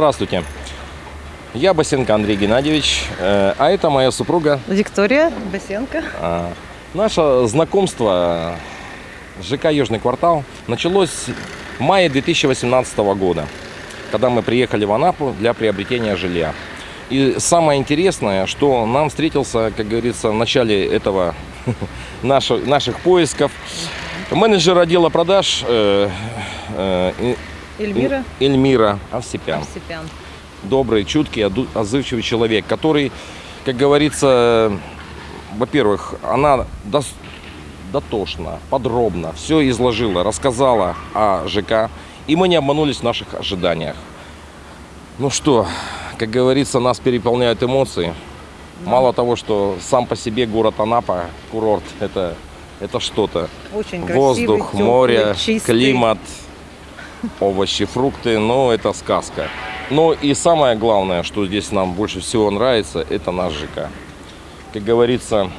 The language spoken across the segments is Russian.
Здравствуйте. Я Басенко Андрей Геннадьевич, э, а это моя супруга. Виктория Басенко. А, Наше знакомство ЖК «Южный квартал» началось в мае 2018 года, когда мы приехали в Анапу для приобретения жилья. И самое интересное, что нам встретился, как говорится, в начале этого наших, наших поисков менеджер отдела продаж э, э, Эльмира Эльмира Овсепян. Арсипян. добрый, чуткий, отзывчивый человек, который, как говорится, во-первых, она дотошно, подробно все изложила, рассказала о ЖК, и мы не обманулись в наших ожиданиях. Ну что, как говорится, нас переполняют эмоции. Мало того, что сам по себе город Анапа, курорт, это, это что-то. Очень красивый, Воздух, тёплый, море, чистый. климат, овощи, фрукты, ну это сказка. Но и самое главное, что здесь нам больше всего нравится, это наш ЖК. Как говорится,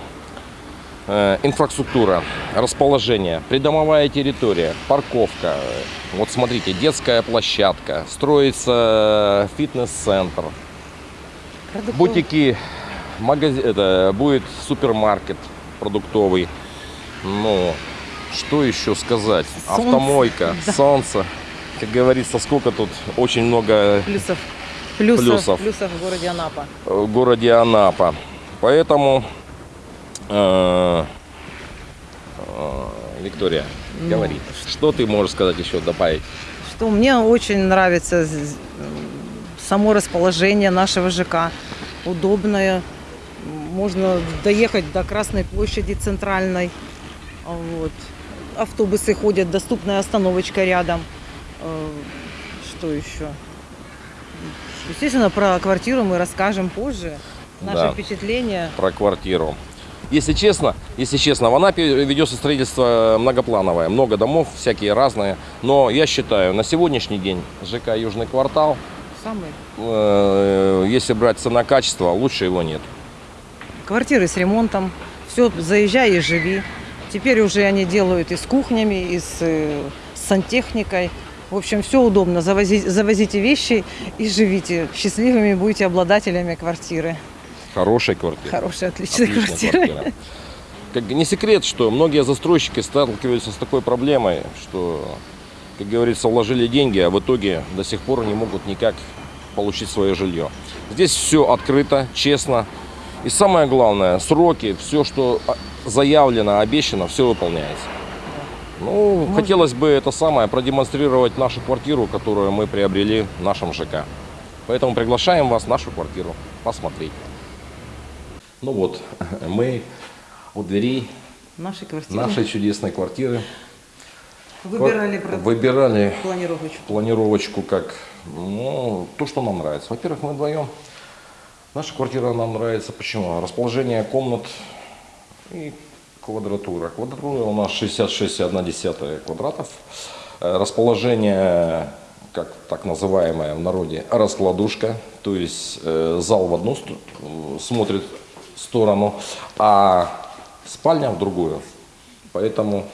э, инфраструктура, расположение, придомовая территория, парковка. Вот смотрите, детская площадка, строится фитнес-центр, Продуктовый. бутики, магазин, это будет супермаркет продуктовый. Ну, что еще сказать? Солнце, Автомойка, да. солнце. Как говорится, сколько тут очень много Плюсов. Плюсов, Плюсов. плюсов в городе Анапа. в городе Анапа. Поэтому, э, э, Виктория, Ну, говори, что ты можешь сказать еще добавить? Что мне очень нравится само расположение нашего ЖК. Удобное. Можно доехать до Красной площади центральной. Вот. Автобусы ходят, доступная остановочка рядом. Э, Что еще? Естественно, про квартиру мы расскажем позже. Наши Да. впечатления. про квартиру. Если честно, если честно, в Анапе ведется строительство многоплановое, много домов, всякие разные. Но я считаю, на сегодняшний день ЖК Южный квартал, Самые э, если брать цена-качество, лучше его нет. Квартиры с ремонтом. Все, заезжай и живи. Теперь уже они делают и с кухнями, и с, э, с сантехникой. В общем, все удобно. Завози- завозите вещи и живите. Счастливыми будете обладателями квартиры. Хорошая квартира. Хорошая, отличная, Отличная квартира. квартира. Как не секрет, что многие застройщики сталкиваются с такой проблемой, что, как говорится, вложили деньги, а в итоге до сих пор не могут никак получить свое жилье. Здесь все открыто, честно. И самое главное, сроки, все, что а, заявлено, обещано, все выполняется. Ну, Можно. хотелось бы это самое продемонстрировать нашу квартиру, которую мы приобрели в нашем ЖК. Поэтому приглашаем вас в нашу квартиру посмотреть. Ну вот, мы у дверей квартиры. нашей чудесной квартиры. Выбирали Выбирали планировочку. планировочку как ну, то, что нам нравится. Во-первых, мы вдвоем. Наша квартира нам нравится. Почему? Расположение комнат и квадратура. Квадратура у нас 66,1 квадратов. Э, Расположение, как так называемое в народе, раскладушка. То есть э, зал в одну смотрит сторону, а спальня в другую. Поэтому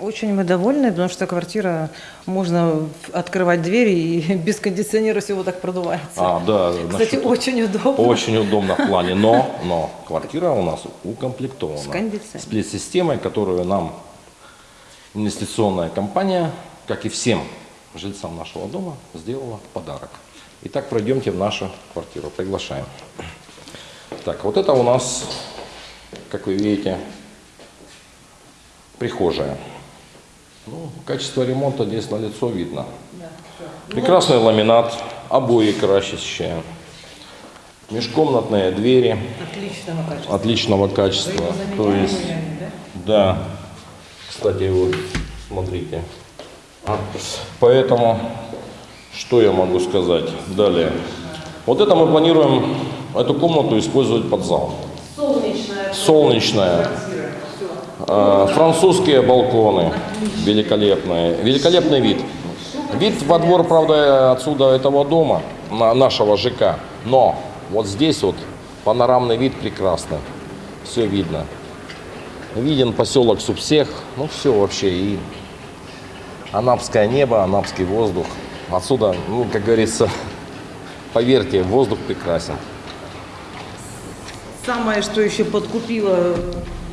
Очень мы довольны, потому что квартира, можно открывать двери и без кондиционера всего так продувается. А, да, Кстати, насчет- очень удобно. Очень удобно в плане, но, но квартира у нас укомплектована. С кондиционером. Сплит-системой, которую нам инвестиционная компания, как и всем жильцам нашего дома, сделала подарок. Итак, пройдемте в нашу квартиру. Приглашаем. Так, вот это у нас, как вы видите, прихожая. Ну, качество ремонта здесь на лицо видно. Прекрасный ламинат, обои красящие, межкомнатные двери Отличного качества. отличного качества. То есть, да, кстати, вот, смотрите. А, Поэтому, что я могу сказать далее? Вот это мы планируем эту комнату использовать под зал. Солнечная. Солнечная. Э, Французские балконы великолепные. Великолепный вид. Вид во двор, правда, отсюда этого дома, на- нашего ЖК. Но вот здесь вот панорамный вид прекрасный. Все видно. Виден поселок Субсех. Ну все вообще. И Анапское небо, анапский воздух. отсюда, ну, как говорится, поверьте, воздух прекрасен. Самое, что еще подкупило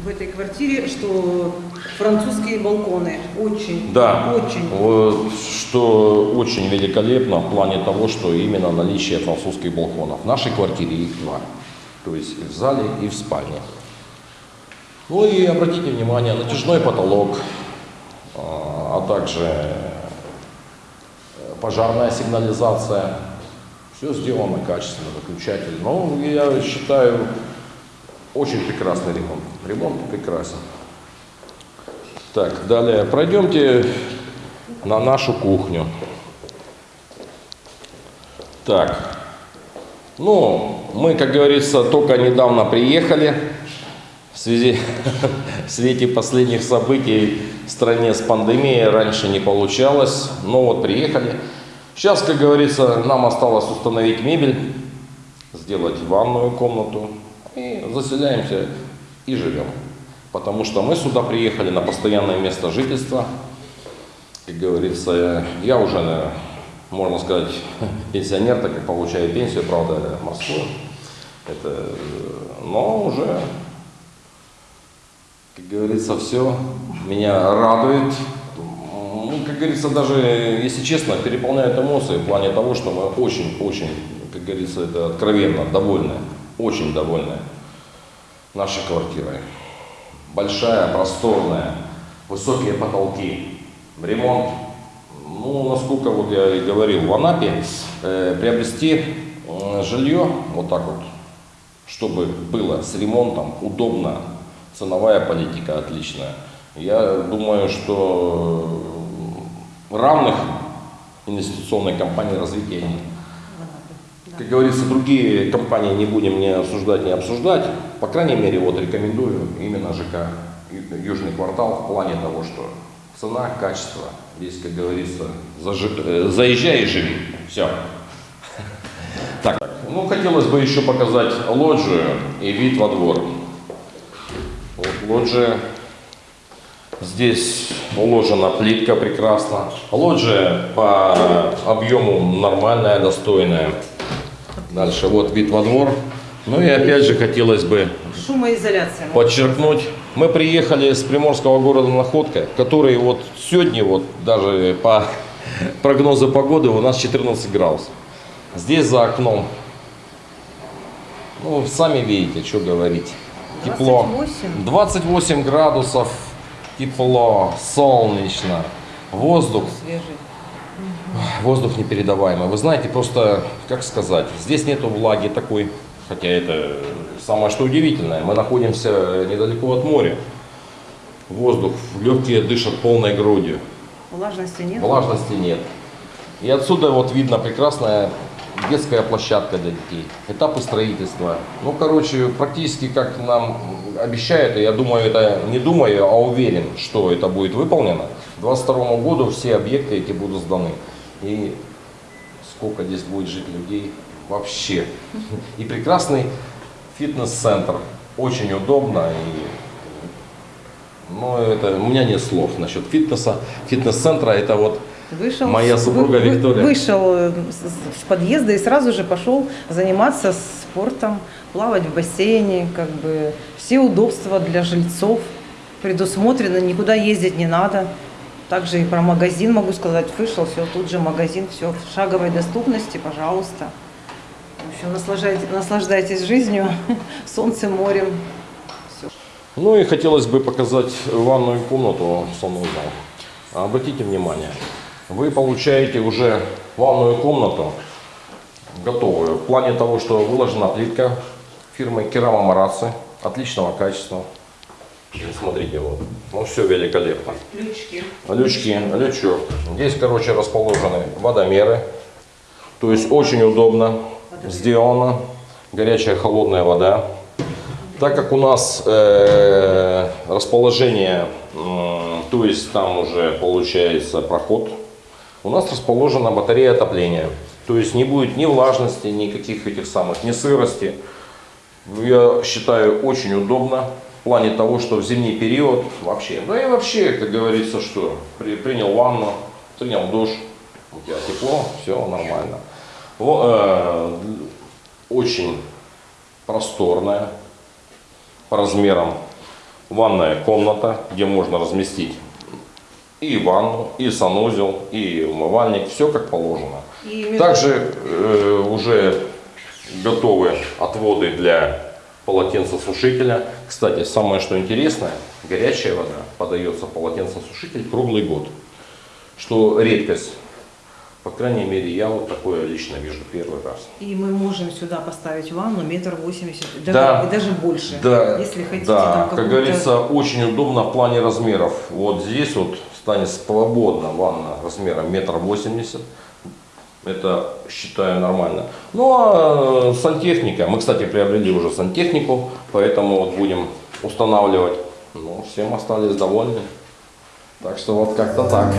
в этой квартире, что французские балконы. Очень, Да, очень. вот, что очень великолепно в плане того, что именно наличие французских балконов. В нашей квартире их два. То есть и в зале, и в спальне. Ну и обратите внимание, натяжной потолок, а а также э, пожарная сигнализация. Все сделано качественно, выключатель. Ну, я считаю, очень прекрасный ремонт. Ремонт прекрасен. Так, далее пройдемте на нашу кухню. Так, ну, мы, как говорится, только недавно приехали в связи в свете последних событий в стране с пандемией раньше не получалось, но вот приехали. Сейчас, как говорится, нам осталось установить мебель, сделать ванную комнату заселяемся и живем. Потому что мы сюда приехали на постоянное место жительства. Как говорится, я уже, можно сказать, пенсионер, так как получаю пенсию, правда, морскую. Это, но уже, как говорится, все меня радует. Ну, как говорится, даже, если честно, переполняют эмоции в плане того, что мы очень-очень, как говорится, это откровенно довольны, очень довольны нашей квартирой. Большая, просторная, высокие потолки, ремонт. Ну, насколько вот я и говорил, в Анапе э, приобрести э, жилье вот так вот, чтобы было с ремонтом удобно, ценовая политика отличная. Я думаю, что равных инвестиционной компании развития нет. Как говорится, другие компании не будем не обсуждать, не обсуждать. По крайней мере, вот рекомендую именно ЖК Южный квартал в плане того, что цена, качество. Здесь, как говорится, зажи- э, заезжай и живи. Все. Так, ну хотелось бы еще показать лоджию и вид во двор. Вот лоджия. Здесь уложена плитка прекрасно. Лоджия по объему нормальная, достойная. Дальше вот вид во двор. Ну и опять же хотелось бы Шумоизоляция. подчеркнуть, мы приехали с приморского города Находка, который вот сегодня, вот даже по прогнозу погоды, у нас 14 градусов. Здесь за окном, ну, сами видите, что говорить, тепло. 28. 28 градусов, тепло, солнечно, воздух, Свежий. Воздух непередаваемый. Вы знаете, просто, как сказать, здесь нету влаги такой, хотя это самое что удивительное. Мы находимся недалеко от моря. Воздух, легкие дышат полной грудью, Влажности нет. влажности нет. И отсюда вот видно прекрасная детская площадка для детей, этапы строительства. Ну, короче, практически как нам обещают, и я думаю, это не думаю, а уверен, что это будет выполнено. К 2022 году все объекты эти будут сданы. И сколько здесь будет жить людей вообще. И прекрасный фитнес-центр. Очень удобно. И, ну, это, у меня нет слов насчет фитнеса. Фитнес-центра это вот Вышел, Моя супруга вы- Виктория. Вышел э, с подъезда и сразу же пошел заниматься спортом, плавать в бассейне, как бы все удобства для жильцов предусмотрены, никуда ездить не надо. Также и про магазин могу сказать, вышел, все, тут же магазин, все в шаговой доступности, пожалуйста. В общем, наслаждайтесь, наслаждайтесь жизнью, солнцем, морем. Все. Ну и хотелось бы показать ванную комнату, санузел. Обратите внимание, вы получаете уже ванную комнату готовую. В плане того, что выложена плитка фирмы Керама Мараци, отличного качества. Смотрите, вот, ну все великолепно. Ключки. Лючки, лючок. Здесь, короче, расположены водомеры. То есть очень удобно сделано. Горячая, холодная вода. Так как у нас э, расположение, м, то есть там уже получается проход, у нас расположена батарея отопления. То есть не будет ни влажности, никаких этих самых, ни сырости. Я считаю очень удобно плане того, что в зимний период вообще, да и вообще, как говорится, что при- принял ванну, принял душ, у тебя тепло, все нормально. Во- э, очень просторная по размерам ванная комната, где можно разместить и ванну, и санузел, и умывальник, все как положено. И Также э, уже готовы отводы для полотенцесушителя. Кстати, самое что интересное, горячая вода подается в полотенцесушитель круглый год. Что редкость. По крайней мере, я вот такое лично вижу первый раз. И мы можем сюда поставить ванну метр восемьдесят, Да. и даже больше. Да, Если хотите, да, там как говорится, очень удобно в плане размеров. Вот здесь вот станет свободно ванна размером метр восемьдесят. Это считаю нормально. Ну а сантехника, мы, кстати, приобрели уже сантехнику, поэтому вот будем устанавливать. Ну, всем остались довольны. Так что вот как-то так.